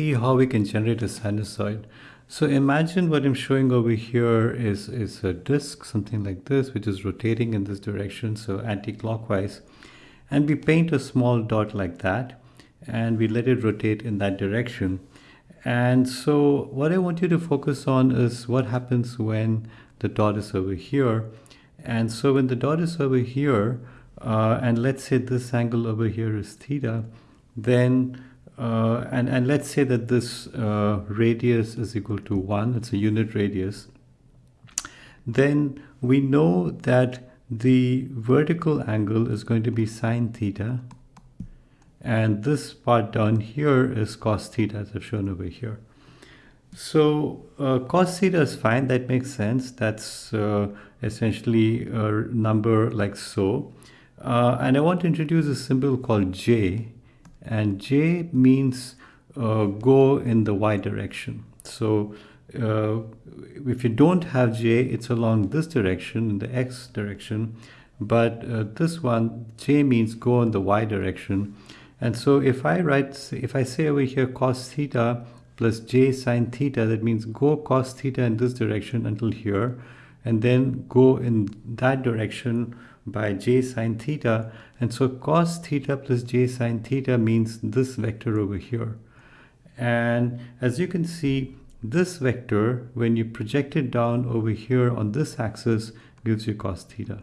see how we can generate a sinusoid. So imagine what I'm showing over here is, is a disk, something like this, which is rotating in this direction, so anti-clockwise. And we paint a small dot like that, and we let it rotate in that direction. And so what I want you to focus on is what happens when the dot is over here. And so when the dot is over here, uh, and let's say this angle over here is theta, then uh, and, and let's say that this uh, radius is equal to 1, it's a unit radius, then we know that the vertical angle is going to be sine theta, and this part down here is cos theta as I've shown over here. So uh, cos theta is fine, that makes sense. That's uh, essentially a number like so. Uh, and I want to introduce a symbol called j, and j means uh, go in the y direction. So uh, if you don't have j, it's along this direction, in the x direction, but uh, this one, j means go in the y direction. And so if I write, if I say over here cos theta plus j sine theta, that means go cos theta in this direction until here, and then go in that direction by j sine theta. And so cos theta plus j sine theta means this vector over here. And as you can see, this vector, when you project it down over here on this axis, gives you cos theta.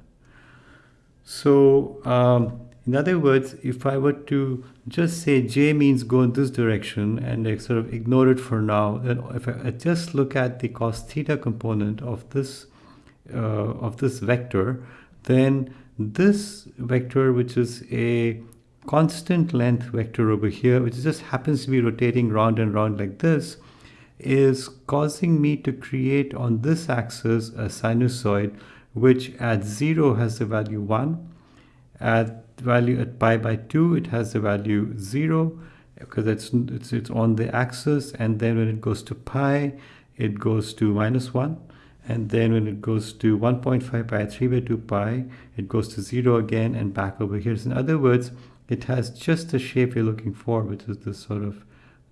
So um, in other words, if I were to just say j means go in this direction and I sort of ignore it for now, then if I just look at the cos theta component of this uh, of this vector, then this vector, which is a constant length vector over here, which just happens to be rotating round and round like this, is causing me to create on this axis a sinusoid, which at zero has the value one, at value at pi by 2 it has the value 0 because it's, it's, it's on the axis and then when it goes to pi it goes to minus 1 and then when it goes to 1.5 pi 3 by 2 pi it goes to 0 again and back over here. So in other words it has just the shape you're looking for which is this sort of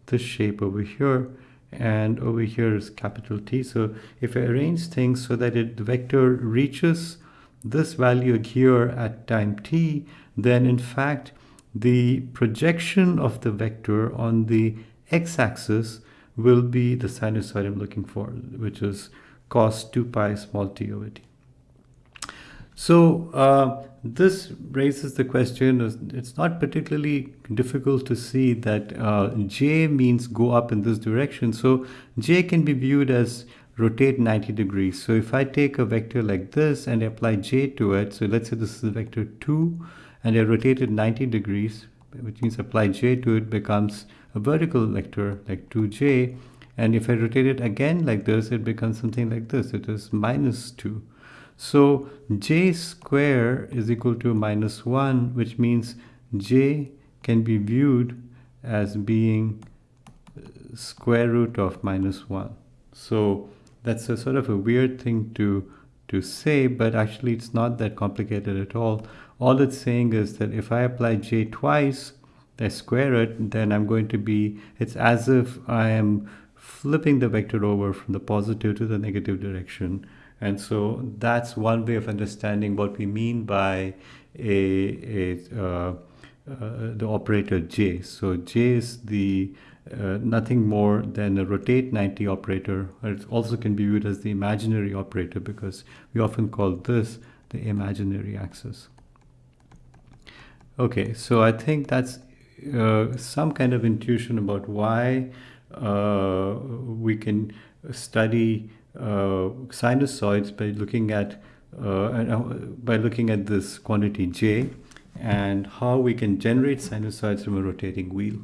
this shape over here. And over here is capital T. So if I arrange things so that it the vector reaches this value here at time t then in fact the projection of the vector on the x-axis will be the sinusoid I'm looking for which is cos 2 pi small t over t. So uh, this raises the question, it's not particularly difficult to see that uh, j means go up in this direction. So j can be viewed as rotate 90 degrees. So if I take a vector like this and apply j to it, so let's say this is vector 2 and I rotate it 90 degrees, which means apply j to it becomes a vertical vector like 2j and if I rotate it again like this, it becomes something like this. It is minus 2. So j square is equal to minus 1, which means j can be viewed as being uh, square root of minus 1. So that's a sort of a weird thing to, to say, but actually it's not that complicated at all. All it's saying is that if I apply j twice, I square it, then I'm going to be, it's as if I am flipping the vector over from the positive to the negative direction. And so that's one way of understanding what we mean by a, a uh, uh, the operator j. So j is the uh, nothing more than a rotate 90 operator. It also can be viewed as the imaginary operator because we often call this the imaginary axis. Okay, so I think that's uh, some kind of intuition about why we can study uh, sinusoids by looking at uh, by looking at this quantity j and how we can generate sinusoids from a rotating wheel.